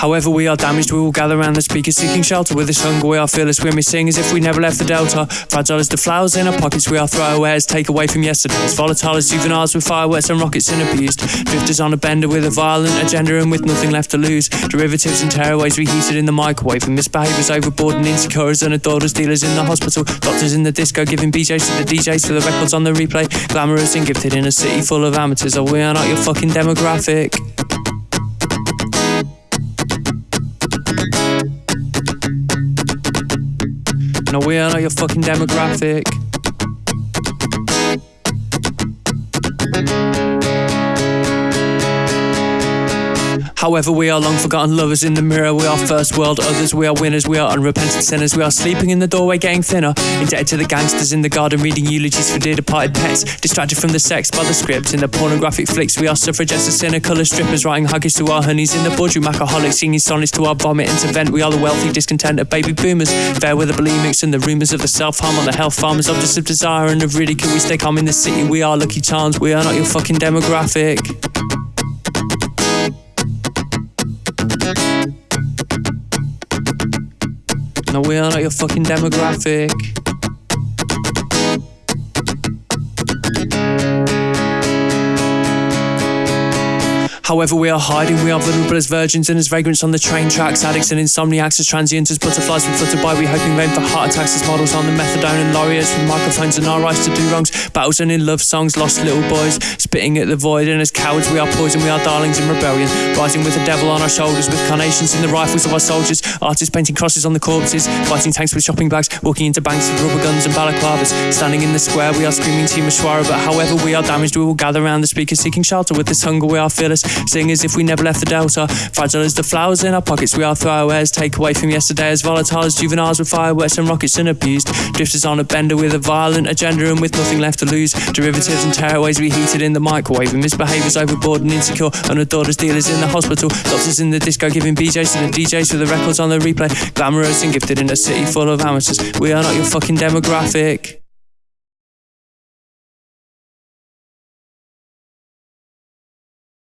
However, we are damaged, we will gather around the speakers seeking shelter. With this hunger, we are fearless we sing as if we never left the Delta. Fragile as the flowers in our pockets, we are throwaways, take away from yesterday's. Volatile as juveniles with fireworks and rockets and abused. Drifters on a bender with a violent agenda and with nothing left to lose. Derivatives and tearaways reheated in the microwave. And misbehaviours overboard and insecure as unadorers, as dealers in the hospital. Doctors in the disco giving BJs to the DJs for the records on the replay. Glamorous and gifted in a city full of amateurs. Oh, we are not your fucking demographic. No, we are not your fucking demographic. However, we are long forgotten lovers in the mirror. We are first world others. We are winners. We are unrepentant sinners. We are sleeping in the doorway, getting thinner. Indebted to the gangsters in the garden, reading eulogies for dear departed pets. Distracted from the sex by the script. In the pornographic flicks, we are suffragettes and cynical as strippers, writing haikus to our honeys in the boardroom. Alcoholics singing sonnets to our vomit and to vent. We are the wealthy, discontent of baby boomers. Fair with the bulimics and the rumours of the self harm on the health farmers, objects of desire and of ridicule. We stay calm in the city. We are lucky charms. We are not your fucking demographic. No, we are not your fucking demographic. However, we are hiding, we are vulnerable as virgins and as vagrants on the train tracks, addicts and insomniacs as transients, as butterflies we flutter by, we hoping vain for heart attacks as models on the methadone and laureates with microphones in our eyes to do wrongs, battles and in love songs, lost little boys, spitting at the void, and as cowards we are poison, we are darlings in rebellion, rising with the devil on our shoulders, with carnations in the rifles of our soldiers, artists painting crosses on the corpses, fighting tanks with shopping bags, walking into banks with rubber guns and balaclavas, standing in the square we are screaming Team Ashwara, but however we are damaged, we will gather around the speakers seeking shelter, with this hunger. We are fearless, Sing as if we never left the Delta. Fragile as the flowers in our pockets, we are throwaways. Take away from yesterday as volatile as juveniles with fireworks and rockets and abused. Drifters on a bender with a violent agenda and with nothing left to lose. Derivatives and tearaways reheated in the microwave. And misbehaviours overboard and insecure. Unadored as dealers in the hospital. Doctors in the disco giving BJs to the DJs for the records on the replay. Glamorous and gifted in a city full of amateurs. We are not your fucking demographic.